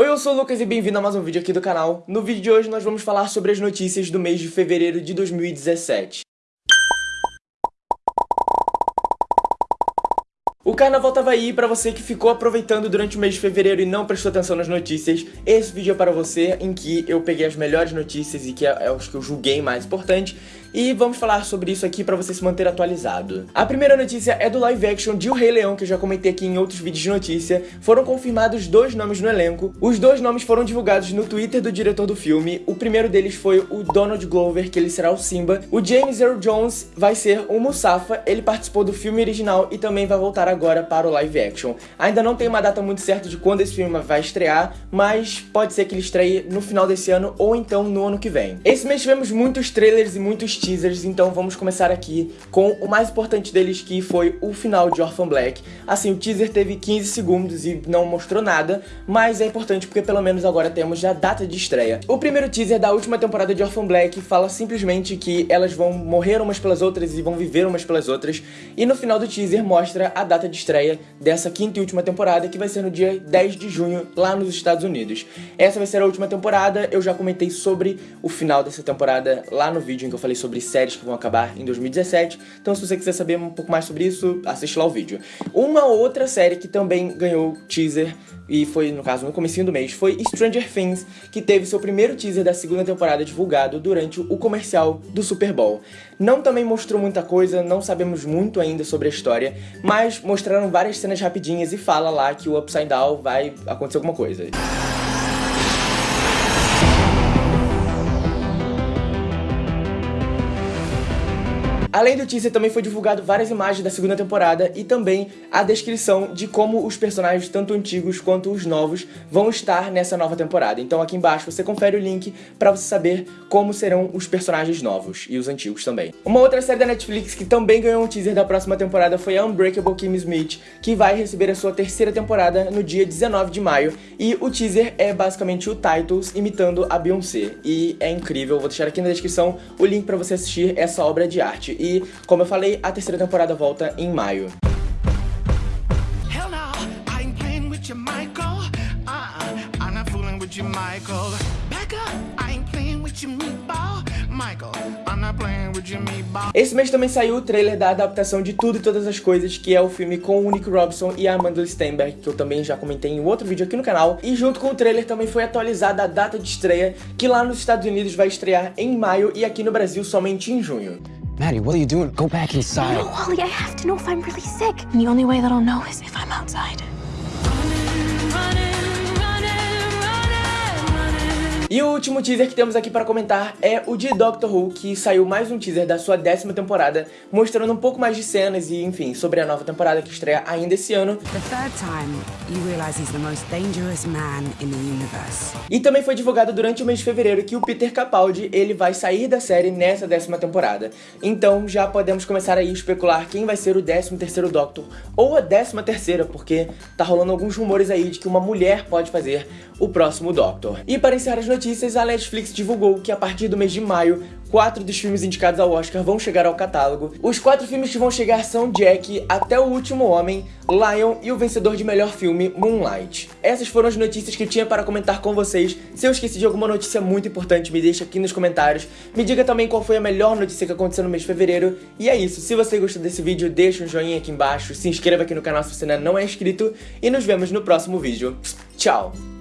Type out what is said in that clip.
Oi, eu sou o Lucas e bem-vindo a mais um vídeo aqui do canal. No vídeo de hoje nós vamos falar sobre as notícias do mês de fevereiro de 2017. O carnaval tava aí, pra você que ficou aproveitando durante o mês de fevereiro e não prestou atenção nas notícias, esse vídeo é para você, em que eu peguei as melhores notícias e que é, é os que eu julguei mais importantes, e vamos falar sobre isso aqui pra você se manter atualizado. A primeira notícia é do live action de O Rei Leão, que eu já comentei aqui em outros vídeos de notícia. Foram confirmados dois nomes no elenco. Os dois nomes foram divulgados no Twitter do diretor do filme. O primeiro deles foi o Donald Glover, que ele será o Simba. O James Earl Jones vai ser o Musafa, ele participou do filme original e também vai voltar agora para o live action. Ainda não tem uma data muito certa de quando esse filme vai estrear, mas pode ser que ele estreie no final desse ano ou então no ano que vem. Esse mês tivemos muitos trailers e muitos teasers, então vamos começar aqui com o mais importante deles, que foi o final de Orphan Black. Assim, o teaser teve 15 segundos e não mostrou nada, mas é importante porque pelo menos agora temos a data de estreia. O primeiro teaser da última temporada de Orphan Black fala simplesmente que elas vão morrer umas pelas outras e vão viver umas pelas outras, e no final do teaser mostra a data de estreia dessa quinta e última temporada, que vai ser no dia 10 de junho, lá nos Estados Unidos. Essa vai ser a última temporada, eu já comentei sobre o final dessa temporada lá no vídeo em que eu falei sobre sobre séries que vão acabar em 2017. Então se você quiser saber um pouco mais sobre isso, assiste lá o vídeo. Uma outra série que também ganhou teaser e foi, no caso, no comecinho do mês, foi Stranger Things, que teve seu primeiro teaser da segunda temporada divulgado durante o comercial do Super Bowl. Não também mostrou muita coisa, não sabemos muito ainda sobre a história, mas mostraram várias cenas rapidinhas e fala lá que o Upside Down vai acontecer alguma coisa. Além do teaser, também foi divulgado várias imagens da segunda temporada e também a descrição de como os personagens, tanto antigos quanto os novos, vão estar nessa nova temporada. Então aqui embaixo você confere o link pra você saber como serão os personagens novos e os antigos também. Uma outra série da Netflix que também ganhou um teaser da próxima temporada foi a Unbreakable Kimmy Smith, que vai receber a sua terceira temporada no dia 19 de maio. E o teaser é basicamente o Titles imitando a Beyoncé. E é incrível, vou deixar aqui na descrição o link pra você assistir essa obra de arte. E, como eu falei, a terceira temporada volta em maio. Meatball. Esse mês também saiu o trailer da adaptação de Tudo e Todas as Coisas, que é o filme com o Nick Robson e a Amanda Stenberg, que eu também já comentei em outro vídeo aqui no canal. E junto com o trailer também foi atualizada a data de estreia, que lá nos Estados Unidos vai estrear em maio e aqui no Brasil somente em junho. Maddie, what are you doing? Go back inside. No, Wally, I have to know if I'm really sick. And the only way that I'll know is if I'm outside. E o último teaser que temos aqui para comentar é o de Doctor Who, que saiu mais um teaser da sua décima temporada, mostrando um pouco mais de cenas e, enfim, sobre a nova temporada que estreia ainda esse ano. E também foi divulgado durante o mês de fevereiro que o Peter Capaldi, ele vai sair da série nessa décima temporada. Então já podemos começar aí a especular quem vai ser o décimo terceiro Doctor, ou a décima terceira, porque tá rolando alguns rumores aí de que uma mulher pode fazer o próximo Doctor. E para encerrar as notícias, a Netflix divulgou que a partir do mês de maio, quatro dos filmes indicados ao Oscar vão chegar ao catálogo. Os quatro filmes que vão chegar são Jack, Até o Último Homem, Lion e o vencedor de melhor filme, Moonlight. Essas foram as notícias que tinha para comentar com vocês. Se eu esqueci de alguma notícia muito importante, me deixa aqui nos comentários. Me diga também qual foi a melhor notícia que aconteceu no mês de fevereiro. E é isso, se você gostou desse vídeo, deixa um joinha aqui embaixo, se inscreva aqui no canal se você ainda não é inscrito e nos vemos no próximo vídeo. Tchau!